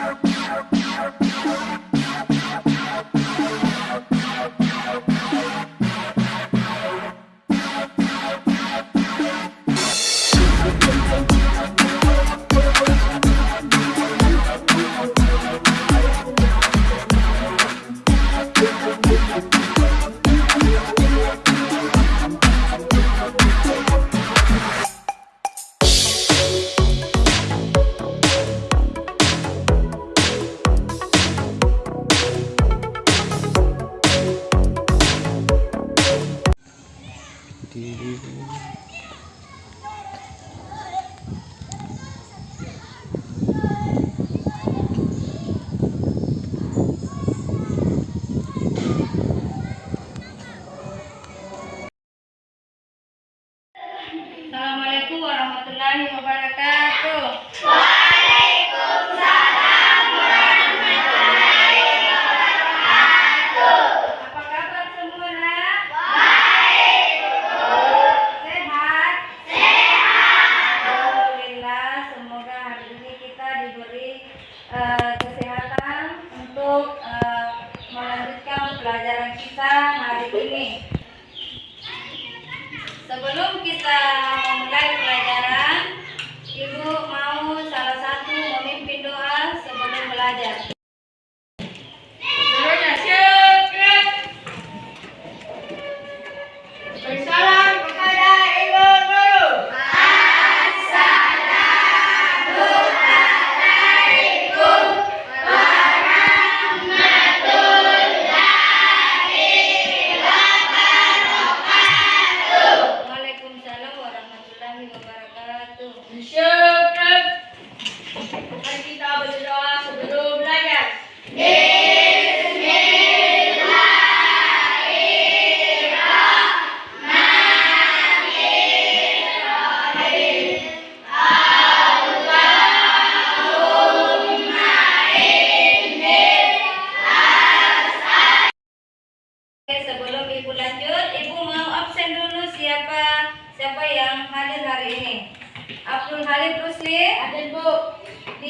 Yeah. You.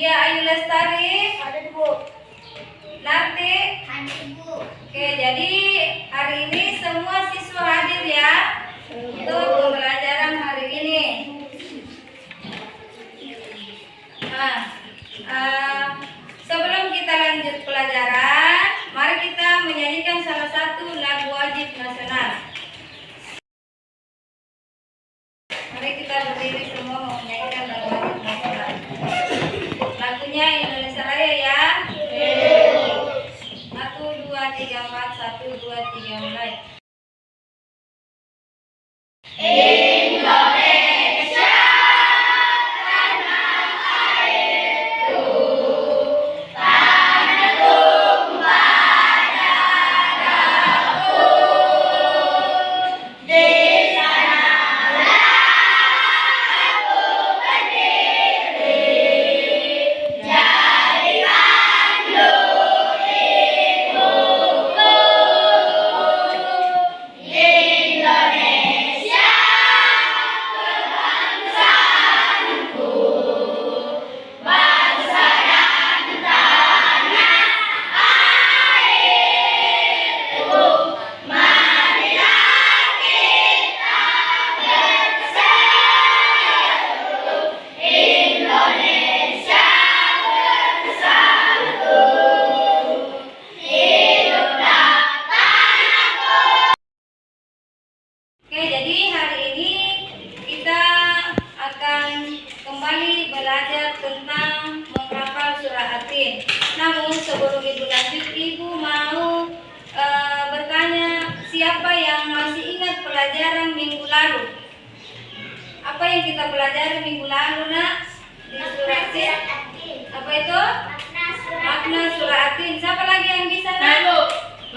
Dia Ayu Lestari. Ada Bu. Nanti. Oke, jadi hari ini semua siswa hadir ya. Tuh.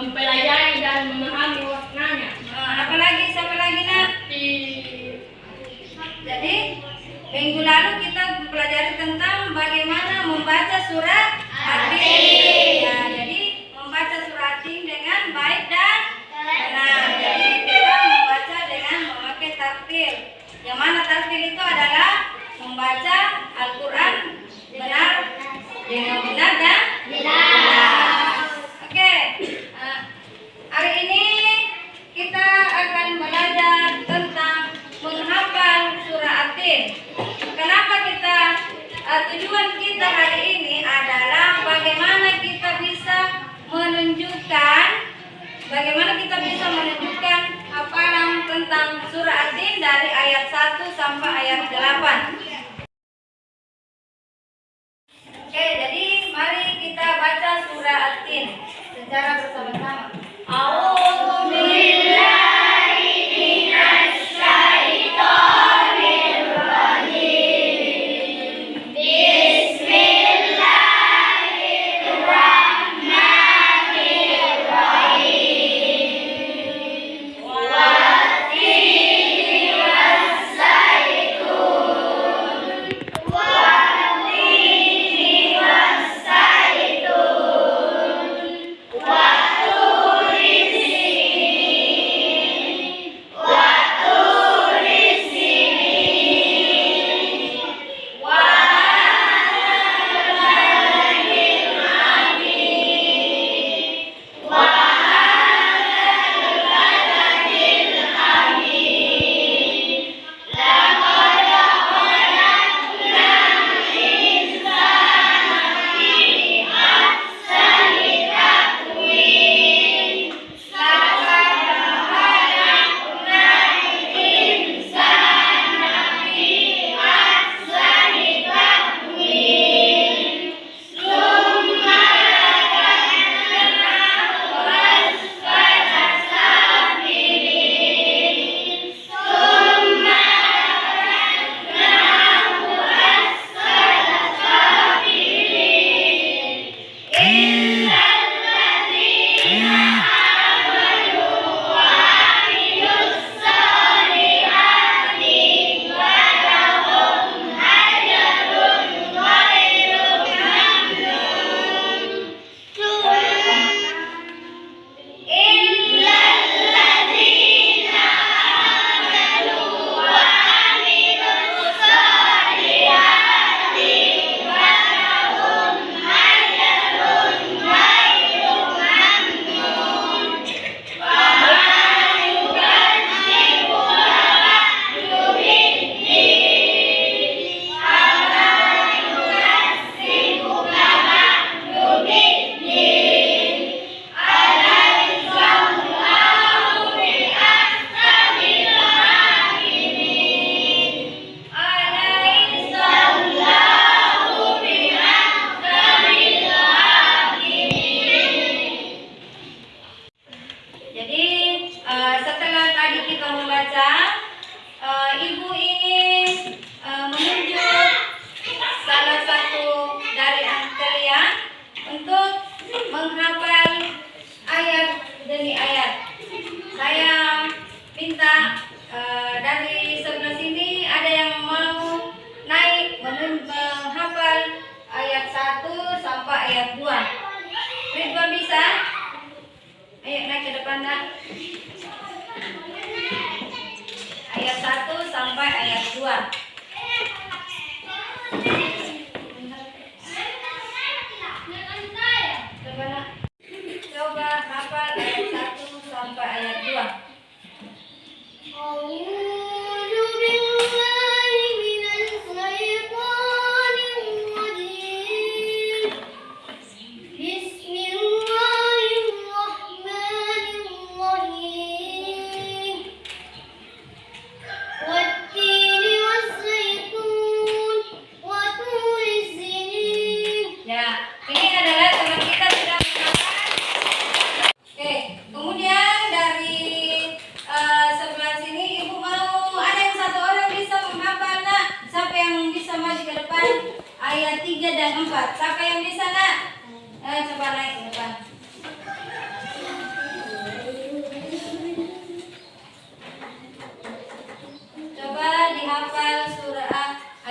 mempelajari dan memahami warnanya. Nah, Apalagi siapa lagi nak? Jadi minggu lalu kita belajar tentang bagaimana membaca surat hati. Ya, nah, jadi membaca surat hati dengan baik dan benar. Jadi kita membaca dengan memakai tartil. Yang mana tartil itu adalah membaca Al-Quran benar dengan benar dan Kenapa kita uh, tujuan kita hari ini adalah bagaimana kita bisa menunjukkan bagaimana kita bisa menunjukkan apa yang tentang surah Ad-Din dari ayat 1 sampai ayat 8. Oke, jadi mari kita baca surah Ad-Din secara bersama-sama. A'udzu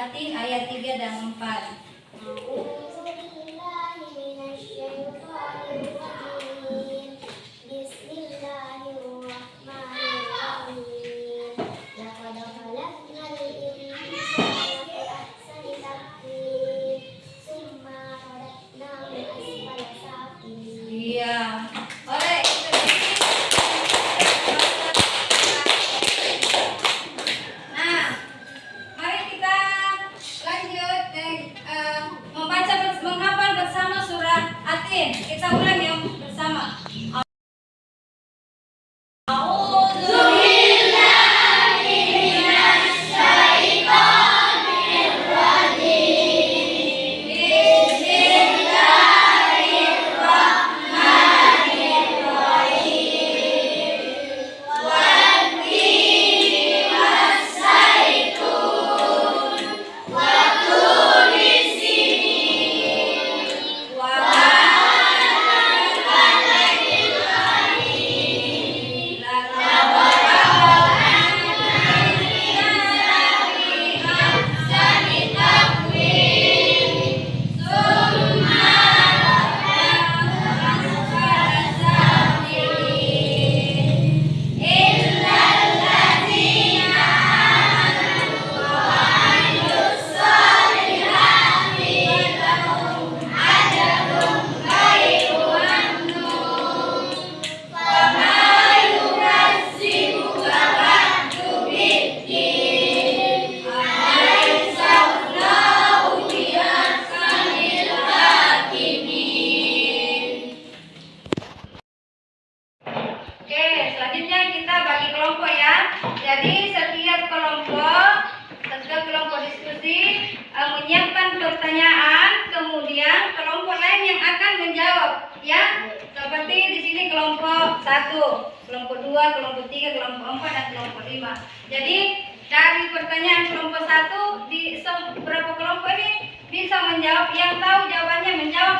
Fatih ayat 3 dan 4.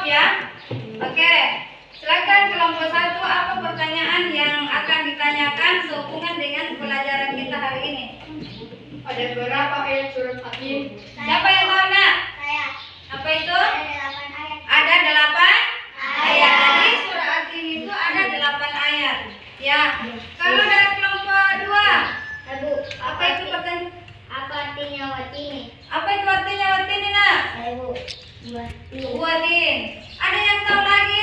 Ya. Oke, silakan kelompok satu apa pertanyaan yang akan ditanyakan sehubungan dengan pelajaran kita hari ini? Ada berapa ayat surat Hakim? Siapa yang tahu nak? Saya Apa itu? ada delapan ayat. Ada delapan ayat. Jadi surah Atin itu ada delapan ayat. Ya. Kalau dari kelompok dua, apa itu pertanyaan? apa artinya watini? Apa itu artinya watin ini nak? Ibu, buat Buatin. Ada yang tahu lagi?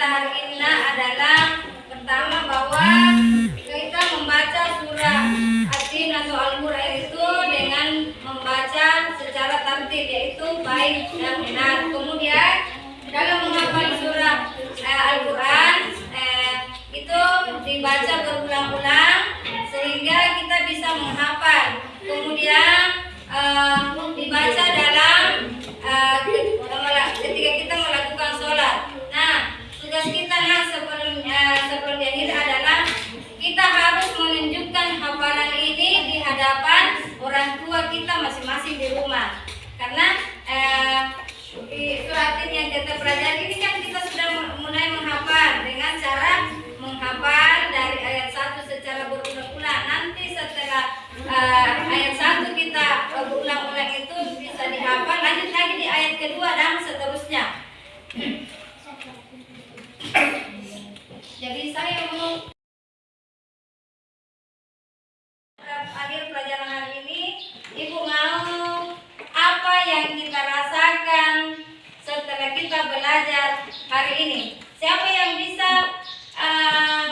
Kita hari ini adalah pertama bahwa kita membaca surah Atin atau Al-Quran itu dengan membaca secara tertib yaitu baik dan benar. Kemudian dalam menghafal surah eh, Al-Quran eh, itu dibaca berulang-ulang sehingga kita bisa menghafal. Kemudian eh, dibaca dalam eh, ketika kita tugas kita nah sebelum eh, sebelum diakhiri adalah kita harus menunjukkan hafalan ini di hadapan orang tua kita masing-masing di rumah. Karena eh, di surat ini yang kita pelajari ini kan kita sudah mulai menghafal dengan cara menghafal dari ayat 1 secara berulang-ulang. Nanti setelah eh, ayat 1 kita berulang-ulang itu bisa dihafal, lanjut lagi di ayat kedua dan seterusnya. Jadi saya mau akhir pelajaran hari ini, Ibu mau apa yang kita rasakan setelah kita belajar hari ini? Siapa yang bisa uh,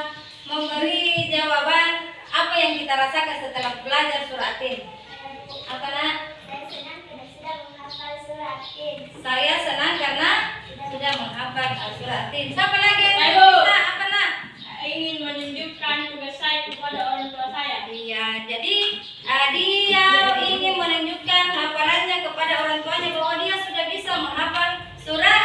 memberi jawaban apa yang kita rasakan setelah belajar surat Tin? Apa nak? Saya senang karena sudah menghafal surat Tin. Saya senang karena sudah menghafal Tin. Siapa lagi yang bisa? Apa nak? Ingin menunjukkan tugas saya kepada orang tua saya. Iya, jadi uh, dia ingin menunjukkan hafalannya kepada orang tuanya bahwa dia sudah bisa menghafal surah